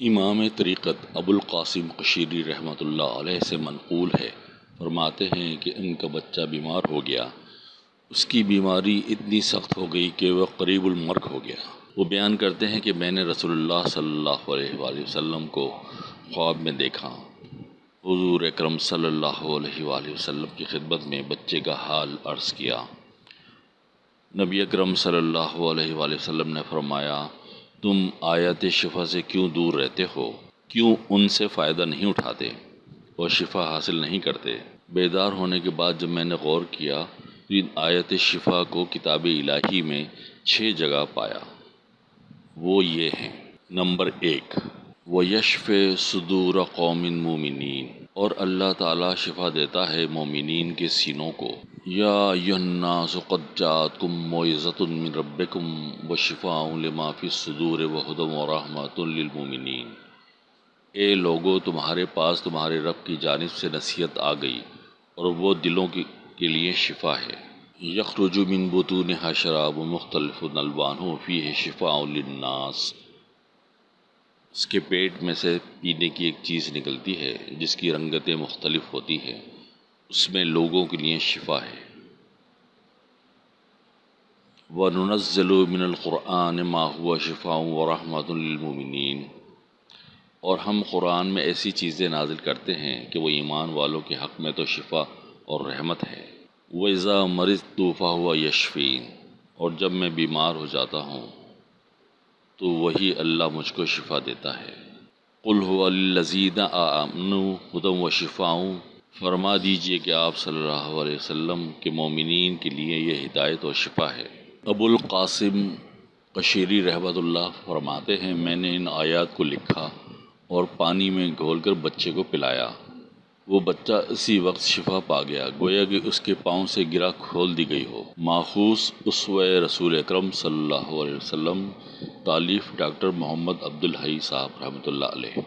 امام طریقت ابو القاسم قشیری رحمۃ اللہ علیہ سے منقول ہے۔ فرماتے ہیں کہ ان کا بچہ بیمار ہو گیا۔ اس کی بیماری اتنی سخت ہو گئی کہ وہ قریب المرگ ہو گیا۔ وہ بیان کرتے ہیں کہ میں نے رسول اللہ صلی اللہ علیہ وآلہ وسلم کو خواب میں دیکھا۔ حضور اکرم صلی اللہ علیہ وآلہ وسلم کی خدمت میں بچے کا حال عرض کیا۔ نبی اکرم صلی اللہ علیہ وآلہ وسلم نے فرمایا تم آیت شفا سے کیوں دور رہتے ہو؟ کیوں ان سے فائدہ نہیں اٹھاتے اور شفا حاصل نہیں کرتے؟ بیدار ہونے کے بعد جب میں نے غور کیا تو ان آیت شفا کو کتاب الہی میں چھ جگہ پایا۔ وہ یہ ہیں۔ نمبر ایک وہ یشف صدور قوم مومنین۔ اور اللہ تعالیٰ شفا دیتا ہے مومنین کے سینوں کو۔ یا الناس قد جاتکم موعظۃ من ربکم و لما فی الصدور و ہدم و رحمۃ للمومنین اے لوگو، تمہارے پاس تمہارے رب کی جانب سے نصیحت آ گئی اور وہ دلوں کی کے لیے شفا ہے۔ یخرج من بطونها شراب مختلف الوانہ فیہ شفاء للناس۔ اس کے پیٹ میں سے پینے کی ایک چیز نکلتی ہے، جس کی رنگتیں مختلف ہوتی ہیں۔ اس میں لوگوں کے لیے شفا ہے۔ وَنُنَزِّلُ مِنَ الْقُرْآنِ مَا هُوَ شِفَاءٌ وَرَحْمَةٌ لِّلْمُؤْمِنِينَ۔ اور ہم قرآن میں ایسی چیزیں نازل کرتے ہیں کہ وہ ایمان والوں کے حق میں تو شفا اور رحمت ہے۔ وَإِذَا مَرِضْتُ فَهُوَ يَشْفِينِ۔ اور جب میں بیمار ہو جاتا ہوں تو وہی اللہ مجھ کو شفا دیتا ہے۔ قُلْ هُوَ لِلَّذِينَ آمَنُوا هُدًى وَشِفَاءٌ فرما دیجیے کہ آپ صلی اللہ علیہ وسلم کے مومنین کے لیے یہ ہدایت و شفا ہے۔ ابو القاسم قشیری رحمۃ اللہ فرماتے ہیں، میں نے ان آیات کو لکھا اور پانی میں گھول کر بچے کو پلایا۔ وہ بچہ اسی وقت شفا پا گیا، گویا کہ اس کے پاؤں سے گرا کھول دی گئی ہو۔ ماخوذ اسوہ رسول اکرم صلی اللہ علیہ وسلم، تالیف ڈاکٹر محمد عبدالحی صاحب رحمۃ اللہ علیہ۔